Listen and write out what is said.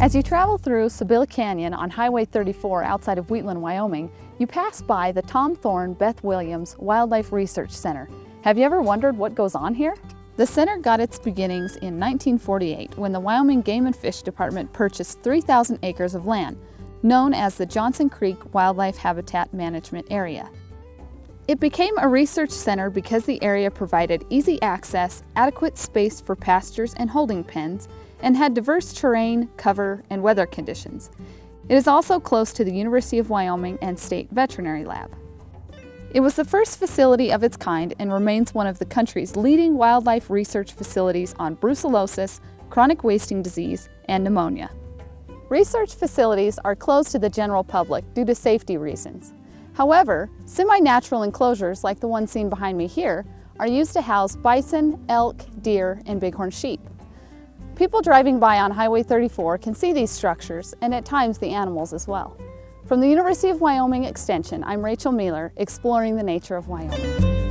As you travel through Sybille Canyon on Highway 34 outside of Wheatland, Wyoming, you pass by the Tom Thorne Beth Williams Wildlife Research Center. Have you ever wondered what goes on here? The center got its beginnings in 1948 when the Wyoming Game and Fish Department purchased 3,000 acres of land, known as the Johnson Creek Wildlife Habitat Management Area. It became a research center because the area provided easy access, adequate space for pastures and holding pens, and had diverse terrain, cover, and weather conditions. It is also close to the University of Wyoming and State Veterinary Lab. It was the first facility of its kind and remains one of the country's leading wildlife research facilities on brucellosis, chronic wasting disease, and pneumonia. Research facilities are closed to the general public due to safety reasons. However, semi-natural enclosures like the one seen behind me here are used to house bison, elk, deer, and bighorn sheep. People driving by on Highway 34 can see these structures and at times the animals as well. From the University of Wyoming Extension, I'm Rachel Mueller, exploring the nature of Wyoming.